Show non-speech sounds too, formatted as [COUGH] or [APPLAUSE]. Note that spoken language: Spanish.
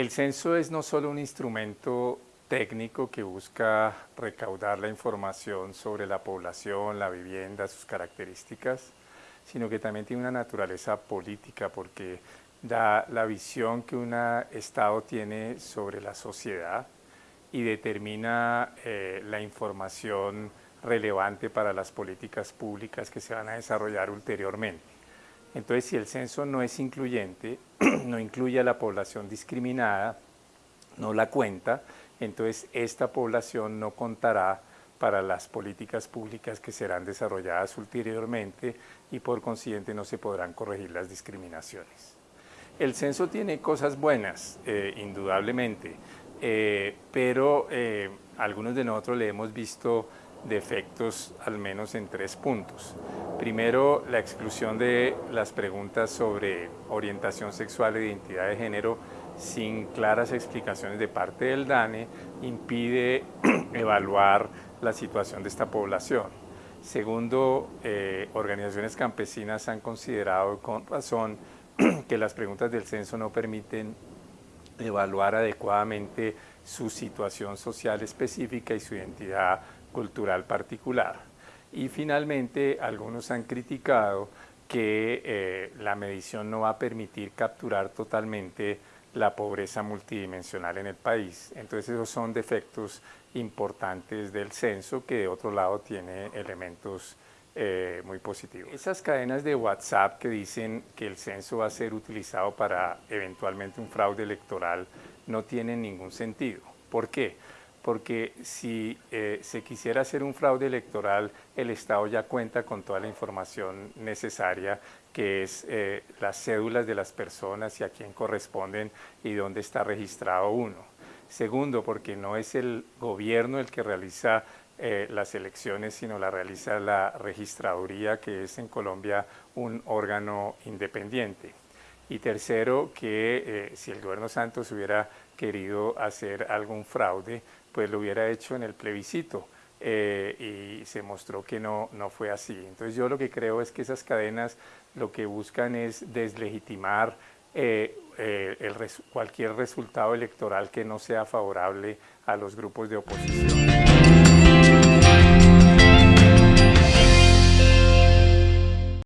El censo es no solo un instrumento técnico que busca recaudar la información sobre la población, la vivienda, sus características, sino que también tiene una naturaleza política porque da la visión que un Estado tiene sobre la sociedad y determina eh, la información relevante para las políticas públicas que se van a desarrollar ulteriormente. Entonces, si el censo no es incluyente, [CLEARS THROAT] no incluye a la población discriminada, no la cuenta, entonces esta población no contará para las políticas públicas que serán desarrolladas ulteriormente y por consiguiente no se podrán corregir las discriminaciones. El censo tiene cosas buenas, eh, indudablemente, eh, pero eh, algunos de nosotros le hemos visto defectos al menos en tres puntos. Primero, la exclusión de las preguntas sobre orientación sexual e identidad de género sin claras explicaciones de parte del DANE impide [CLEARS THROAT] evaluar la situación de esta población. Segundo, eh, organizaciones campesinas han considerado con razón [CLEARS THROAT] que las preguntas del censo no permiten evaluar adecuadamente su situación social específica y su identidad cultural particular. Y finalmente, algunos han criticado que eh, la medición no va a permitir capturar totalmente la pobreza multidimensional en el país. Entonces esos son defectos importantes del censo que de otro lado tiene elementos eh, muy positivos. Esas cadenas de WhatsApp que dicen que el censo va a ser utilizado para eventualmente un fraude electoral no tienen ningún sentido. ¿Por qué? Porque si eh, se quisiera hacer un fraude electoral, el Estado ya cuenta con toda la información necesaria, que es eh, las cédulas de las personas y a quién corresponden y dónde está registrado uno. Segundo, porque no es el gobierno el que realiza eh, las elecciones, sino la realiza la registraduría, que es en Colombia un órgano independiente. Y tercero, que si el gobierno Santos hubiera querido hacer algún fraude, pues lo hubiera hecho en el plebiscito eh, y se mostró que no, no fue así. Entonces yo lo que creo es que esas cadenas lo que buscan es deslegitimar eh, eh, cualquier resultado electoral que no sea favorable a los grupos de oposición.